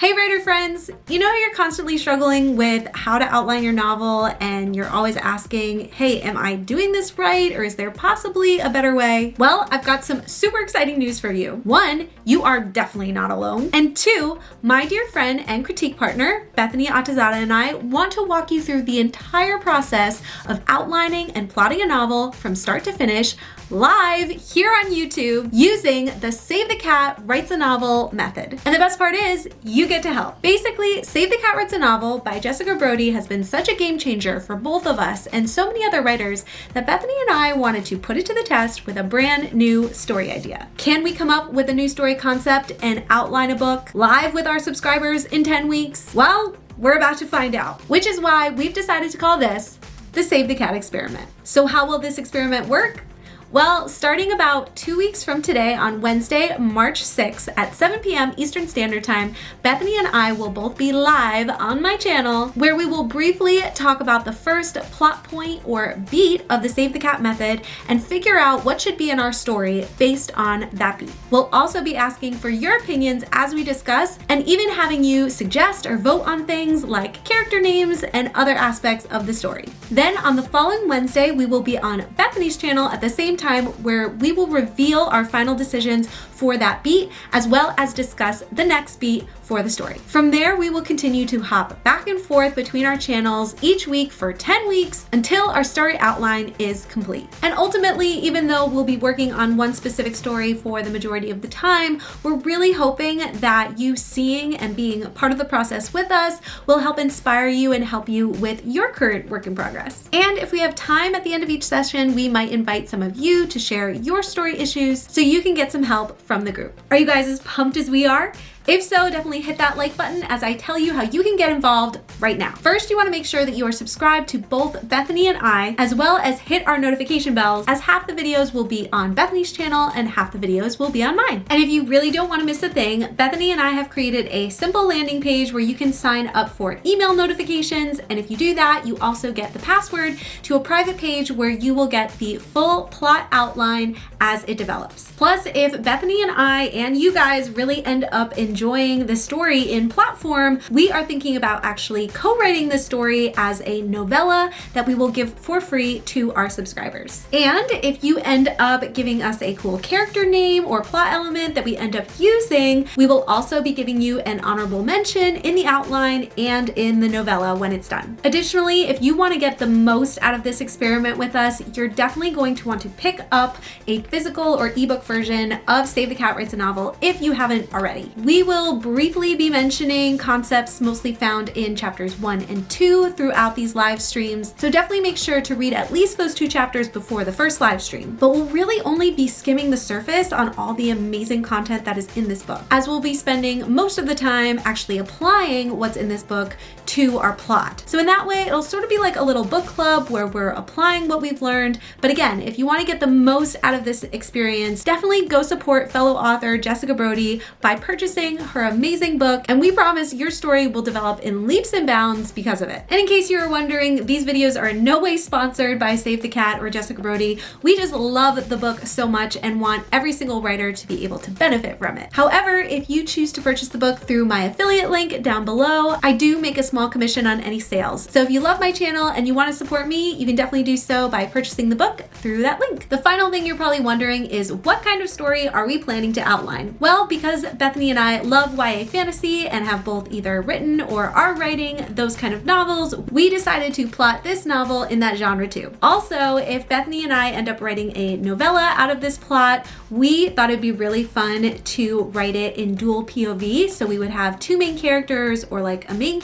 Hey friends! You know you're constantly struggling with how to outline your novel and you're always asking, hey, am I doing this right or is there possibly a better way? Well, I've got some super exciting news for you. One, you are definitely not alone. And two, my dear friend and critique partner, Bethany Atazadeh and I want to walk you through the entire process of outlining and plotting a novel from start to finish live here on YouTube using the Save the Cat Writes a Novel method. And the best part is you get to help. Basically, Save the Cat Writes a Novel by Jessica Brody has been such a game changer for both of us and so many other writers that Bethany and I wanted to put it to the test with a brand new story idea. Can we come up with a new story concept and outline a book live with our subscribers in 10 weeks? Well, we're about to find out, which is why we've decided to call this the Save the Cat experiment. So how will this experiment work? Well, starting about two weeks from today on Wednesday, March 6th at 7 p.m. Eastern Standard Time, Bethany and I will both be live on my channel where we will briefly talk about the first plot point or beat of the Save the Cat method and figure out what should be in our story based on that beat. We'll also be asking for your opinions as we discuss and even having you suggest or vote on things like character names and other aspects of the story. Then on the following Wednesday, we will be on Bethany's channel at the same time where we will reveal our final decisions for that beat, as well as discuss the next beat for the story. From there, we will continue to hop back and forth between our channels each week for 10 weeks until our story outline is complete. And ultimately, even though we'll be working on one specific story for the majority of the time, we're really hoping that you seeing and being part of the process with us will help inspire you and help you with your current work in progress. And if we have time at the end of each session, we might invite some of you to share your story issues so you can get some help from the group. Are you guys as pumped as we are? If so, definitely hit that like button as I tell you how you can get involved right now. First, you wanna make sure that you are subscribed to both Bethany and I, as well as hit our notification bells, as half the videos will be on Bethany's channel and half the videos will be on mine. And if you really don't wanna miss a thing, Bethany and I have created a simple landing page where you can sign up for email notifications. And if you do that, you also get the password to a private page where you will get the full plot outline as it develops. Plus, if Bethany and I and you guys really end up in enjoying the story in platform, we are thinking about actually co-writing the story as a novella that we will give for free to our subscribers. And if you end up giving us a cool character name or plot element that we end up using, we will also be giving you an honorable mention in the outline and in the novella when it's done. Additionally, if you want to get the most out of this experiment with us, you're definitely going to want to pick up a physical or ebook version of Save the Cat Writes a Novel if you haven't already. We we will briefly be mentioning concepts mostly found in chapters one and two throughout these live streams, so definitely make sure to read at least those two chapters before the first live stream. But we'll really only be skimming the surface on all the amazing content that is in this book, as we'll be spending most of the time actually applying what's in this book to our plot. So in that way, it'll sort of be like a little book club where we're applying what we've learned. But again, if you want to get the most out of this experience, definitely go support fellow author Jessica Brody by purchasing her amazing book, and we promise your story will develop in leaps and bounds because of it. And in case you were wondering, these videos are in no way sponsored by Save the Cat or Jessica Brody. We just love the book so much and want every single writer to be able to benefit from it. However, if you choose to purchase the book through my affiliate link down below, I do make a small commission on any sales. So if you love my channel and you want to support me, you can definitely do so by purchasing the book through that link. The final thing you're probably wondering is what kind of story are we planning to outline? Well, because Bethany and I love YA fantasy and have both either written or are writing those kind of novels, we decided to plot this novel in that genre too. Also, if Bethany and I end up writing a novella out of this plot, we thought it'd be really fun to write it in dual POV. So we would have two main characters or like a main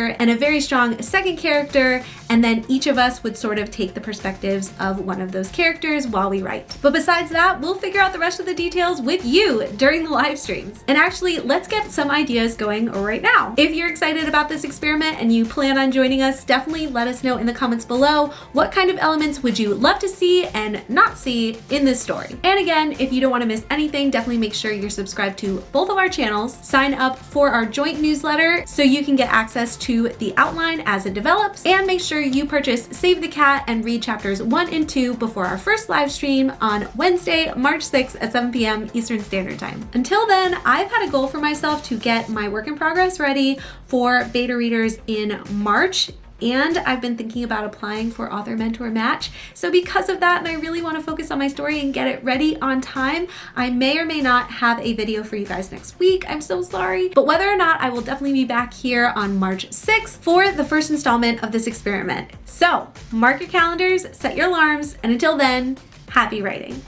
character and a very strong second character. And then each of us would sort of take the perspectives of one of those characters while we write. But besides that, we'll figure out the rest of the details with you during the live streams. And actually, let's get some ideas going right now. If you're excited about this experiment and you plan on joining us, definitely let us know in the comments below what kind of elements would you love to see and not see in this story. And again, if you don't want to miss anything, definitely make sure you're subscribed to both of our channels. Sign up for our joint newsletter so you can get access to to the outline as it develops, and make sure you purchase Save the Cat and read chapters one and two before our first live stream on Wednesday, March 6th at 7 p.m. Eastern Standard Time. Until then, I've had a goal for myself to get my work in progress ready for beta readers in March and I've been thinking about applying for Author Mentor Match. So because of that, and I really want to focus on my story and get it ready on time, I may or may not have a video for you guys next week. I'm so sorry. But whether or not, I will definitely be back here on March 6th for the first installment of this experiment. So mark your calendars, set your alarms, and until then, happy writing.